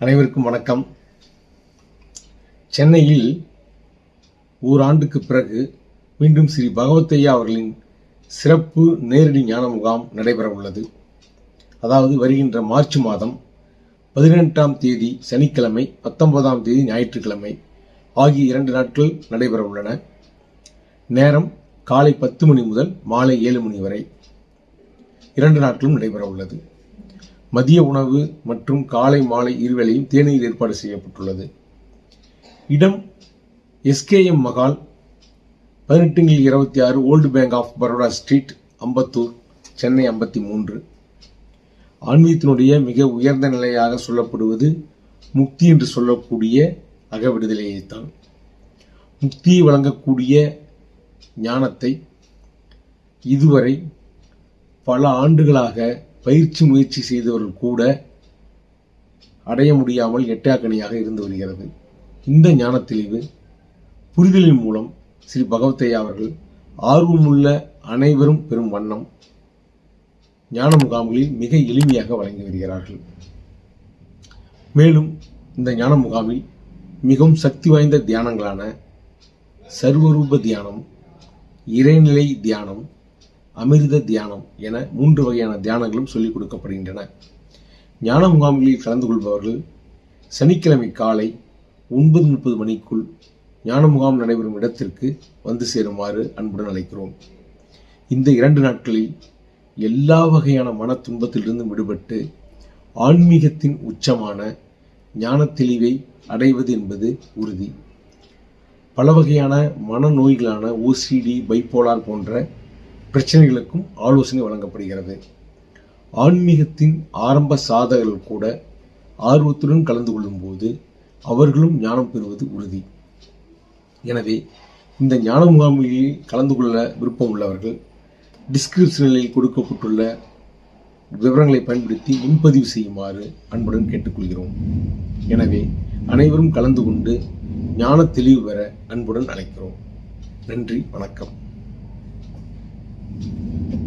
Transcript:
அனைவருக்கும் வணக்கம். சென்னையில் ஓராண்டுக்கு பிறகு மீண்டும் ஸ்ரீ பகவத்தையா அவர்களின் சிறப்பு நேரடி ஞான முகாம் நடைபெற உள்ளது அதாவது வருகின்ற மார்ச் மாதம் பதினெட்டாம் தேதி சனிக்கிழமை பத்தொன்பதாம் தேதி ஞாயிற்றுக்கிழமை ஆகிய இரண்டு நாட்கள் நடைபெற உள்ளன நேரம் காலை பத்து மணி முதல் மாலை ஏழு மணி வரை இரண்டு நாட்களும் நடைபெற உள்ளது மதிய உணவு மற்றும் காலை மாலை இருவேளையும் தேநீர் ஏற்பாடு செய்யப்பட்டுள்ளது. இடம் எஸ்கேஎம் மகால் பதினெட்டுங்கில் இருபத்தி ஆறு old bank of Baroda street Ambattur Chennai ஐம்பத்தி மூன்று. ஆன்மீகத்தினுடைய மிக உயர்ந்த நிலையாக சொல்லப்படுவது முக்தி என்று சொல்லக்கூடிய அகவிடுதலையைத்தான் முக்தியை வழங்கக்கூடிய ஞானத்தை இதுவரை பல ஆண்டுகளாக பயிற்சி முயற்சி செய்தவர்கள் கூட அடைய முடியாமல் எட்டாக்கணியாக இருந்து வருகிறது. இந்த ஞான தெளிவு புரிதலின் மூலம் ஸ்ரீ பகவத்தையா அவர்கள் ஆர்வமுள்ள அனைவரும் பெறும் வண்ணம் ஞான முகாம்களில் மிக எளிமையாக வழங்கி வருகிறார்கள். மேலும் இந்த ஞான முகாமில் மிகவும் சக்தி வாய்ந்த தியானங்களான சர்வரூப தியானம் இறைநிலை தியானம் அமிர்த தியானம் என மூன்று வகையான தியானங்களும் சொல்லிக் கொடுக்கப்படுகின்றன. ஞான முகாம்களில் கலந்து கொள்பவர்கள் சனிக்கிழமை காலை ஒன்பது முப்பது மணிக்குள் ஞான முகாம் நடைபெறும் இடத்திற்கு வந்து சேருமாறு அன்புடன் அழைக்கிறோம். இந்த இரண்டு நாட்களில் எல்லா வகையான மன துன்பத்திலிருந்தும் விடுபட்டு ஆன்மீகத்தின் உச்சமான ஞான தெளிவை அடைவது என்பது உறுதி. பல வகையான மனநோய்களான ஓசிடி பைப்போலார் போன்ற பிரச்சனைகளுக்கும் ஆலோசனை வழங்கப்படுகிறது. ஆன்மீகத்தின் ஆரம்ப சாதகர்கள் கூட ஆர்வத்துடன் கலந்து கொள்ளும்போது அவர்களும் ஞானம் பெறுவது உறுதி. எனவே இந்த ஞான முகாமில் கலந்து கொள்ள விருப்பம் உள்ளவர்கள் டிஸ்கிரிப்ஷனில் கொடுக்கப்பட்டுள்ள விவரங்களை பயன்படுத்தி முன்பதிவு செய்யுமாறு அன்புடன் கேட்டுக்கொள்கிறோம். எனவே அனைவரும் கலந்து கொண்டு ஞான தெளிவு பெற அன்புடன் அழைக்கிறோம். நன்றி வணக்கம். the